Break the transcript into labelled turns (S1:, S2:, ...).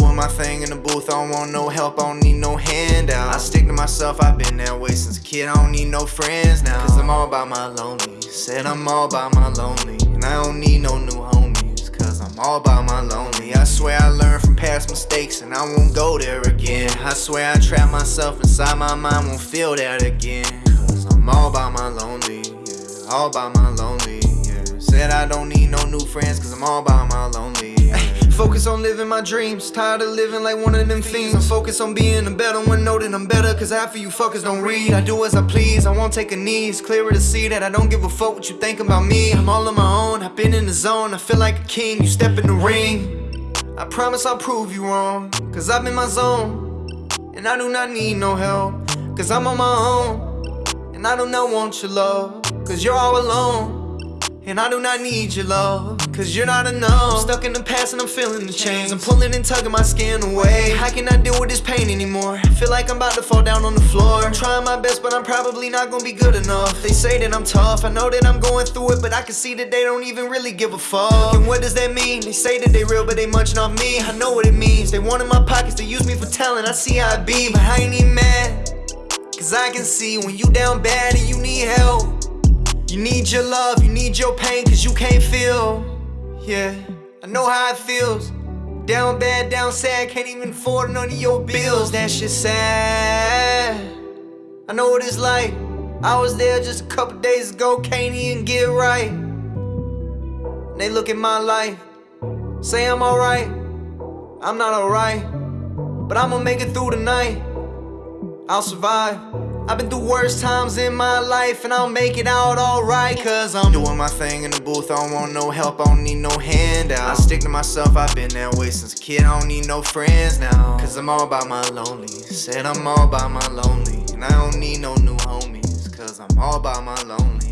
S1: my thing in the booth, I don't want no help, I don't need no handout. I stick to myself, I've been that way since a kid, I don't need no friends now. Cause I'm all about my lonely. Said I'm all about my lonely. And I don't need no new homies, cause I'm all about my lonely. I swear I learned from past mistakes and I won't go there again. I swear I trap myself inside my mind, won't feel that again. Cause I'm all about my lonely, yeah, all about my lonely. Yeah. Said I don't need no new friends, cause I'm all about my lonely. Yeah. Focus on living my dreams, tired of living like one of them fiends. I'm focused on being a better one, know that I'm better, cause half of you fuckers don't read. I do as I please, I won't take a knee. It's clearer to see that I don't give a fuck what you think about me. I'm all on my own, I've been in the zone, I feel like a king. You step in the ring, I promise I'll prove you wrong, cause I'm in my zone. And I do not need no help, cause I'm on my own. And I do not want your love, cause you're all alone. And I do not need your love, cause you're not enough. I'm stuck in the past and I'm feeling the chains. I'm pulling and tugging my skin away. I cannot deal with this pain anymore. I feel like I'm about to fall down on the floor. I'm trying my best, but I'm probably not gonna be good enough. They say that I'm tough, I know that I'm going through it, but I can see that they don't even really give a fuck. And what does that mean? They say that they real, but they munching off me. I know what it means. They want in my pockets, they use me for talent. I see how I be, but I ain't even mad. Cause I can see when you down bad and you need help. You need your love, you need your pain, cause you can't feel. Yeah, I know how it feels. Down bad, down sad, can't even afford none of your bills. That shit sad. I know what it's like. I was there just a couple days ago, can't even get right. And they look at my life, say I'm alright. I'm not alright, but I'ma make it through the night. I'll survive. I've been through worse times in my life and I'll make it out alright Cause I'm doing my thing in the booth, I don't want no help, I don't need no handout. I stick to myself, I've been that way since a kid, I don't need no friends now. Cause I'm all about my lonely, said I'm all about my lonely And I don't need no new homies, cause I'm all about my lonely